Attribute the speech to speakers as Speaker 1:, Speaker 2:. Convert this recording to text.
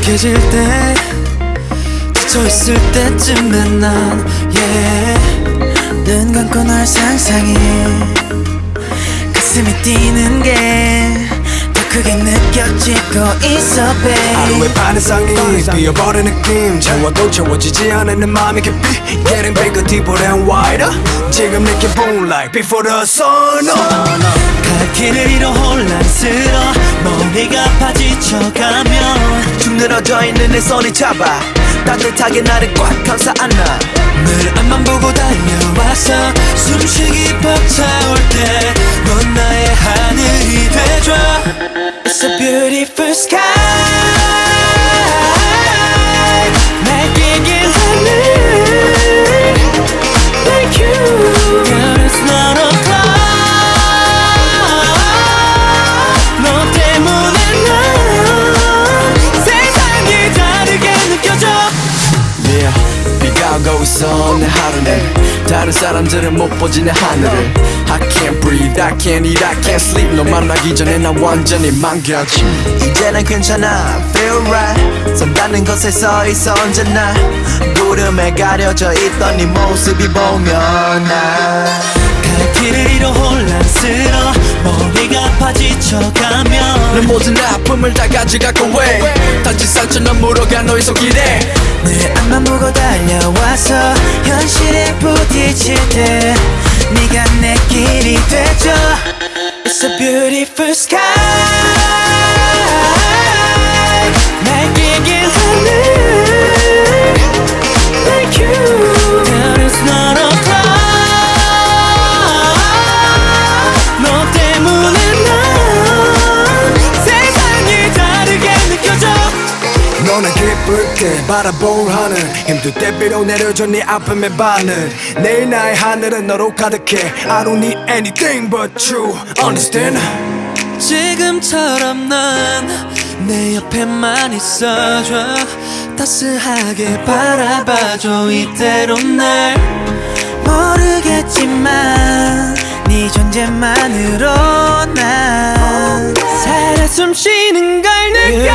Speaker 1: 익숙해질 때 지쳐있을 때쯤에 난 yeah. 눈 감고 널 상상해. 가슴이 뛰는 게더 크게 느껴지고 있어 babe.
Speaker 2: 하루의 반 이상이. 비어버린 느낌. 채워도 채워지지 않는 마음이 깊이. Getting bigger, deeper and wider. 지금 느껴본 like before the sun up.
Speaker 1: 갈 길을 머리가 파지쳐가면
Speaker 2: 축 늘어져 있는 내 손이 잡아 따뜻하게 나를 꽉 감싸 안아.
Speaker 1: 늘 앞만 보고 달려와서 숨쉬기 벅차올 때 넌 나의 하늘이 돼줘. It's a beautiful sky
Speaker 2: 있어 내 하루는. 다른 사람들은 못 보지 내 하늘을. I can't breathe, I can't eat, I can't sleep. 너 만나기 전에 난 완전히 망가짐. 이제는 괜찮아, feel right. 선다는 것에 서 있어 언제나. 구름에 가려져 있던 네 모습이 보면 나.
Speaker 1: 갈 길을 잃어 혼란스러워. 머리가 아파 지쳐가면
Speaker 2: 내 모든 아픔을 다 가져가고 왜 다친 상처는 물어가 너의 손길에
Speaker 1: 늘 앞만 보고 달려와서 현실에 부딪힐 때 네가 내 길이 되줘 It's a beautiful sky
Speaker 2: 때 바라볼 하늘. 힘들 때 비로 내려줘 네 아픔의 바늘 내일 나의 하늘은 너로 가득해. I don't need anything but you. Understand?
Speaker 1: 지금처럼 난내 옆에만 있어줘. 따스하게 바라봐줘 이대로 날. 모르겠지만 네 존재만으로 난. 살아 숨쉬는 걸 느껴